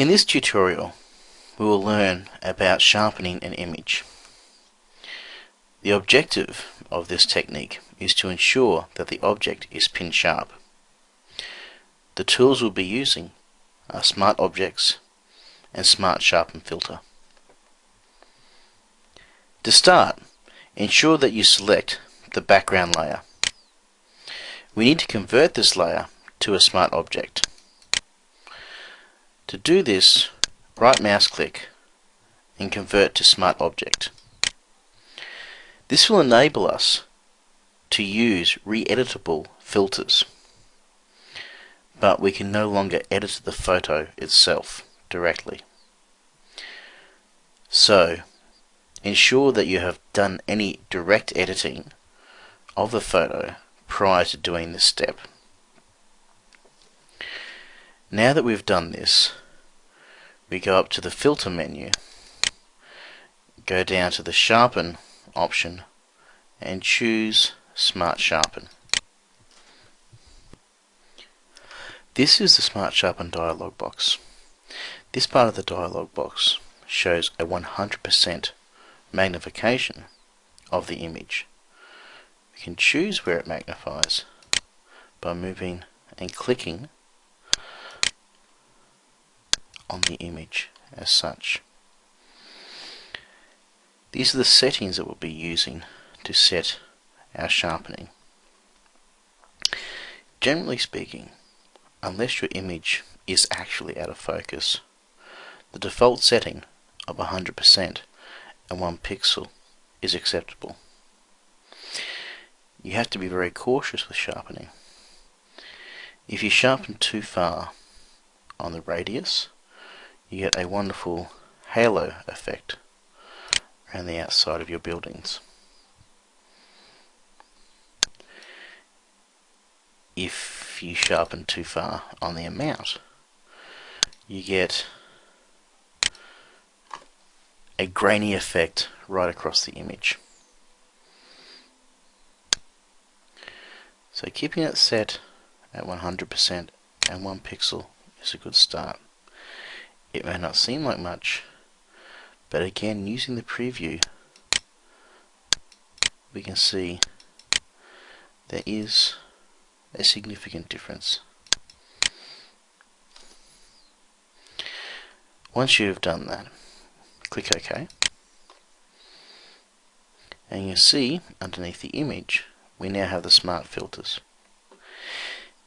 In this tutorial we will learn about sharpening an image. The objective of this technique is to ensure that the object is pin sharp. The tools we'll be using are Smart Objects and Smart Sharpen Filter. To start, ensure that you select the background layer. We need to convert this layer to a smart object. To do this, right mouse click and convert to smart object. This will enable us to use re-editable filters but we can no longer edit the photo itself directly. So ensure that you have done any direct editing of the photo prior to doing this step. Now that we've done this, we go up to the filter menu, go down to the sharpen option and choose Smart Sharpen. This is the Smart Sharpen dialog box. This part of the dialog box shows a 100% magnification of the image. We can choose where it magnifies by moving and clicking on the image as such. These are the settings that we'll be using to set our sharpening. Generally speaking, unless your image is actually out of focus, the default setting of 100% and 1 pixel is acceptable. You have to be very cautious with sharpening. If you sharpen too far on the radius, you get a wonderful halo effect around the outside of your buildings. If you sharpen too far on the amount, you get a grainy effect right across the image. So keeping it set at 100% and 1 pixel is a good start. It may not seem like much, but again, using the preview, we can see there is a significant difference. Once you've done that, click OK. And you see underneath the image, we now have the smart filters.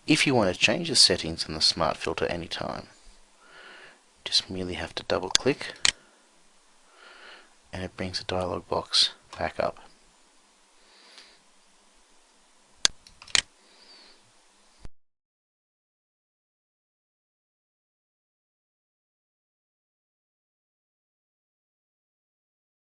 If you want to change the settings in the smart filter anytime, just merely have to double click and it brings the dialog box back up.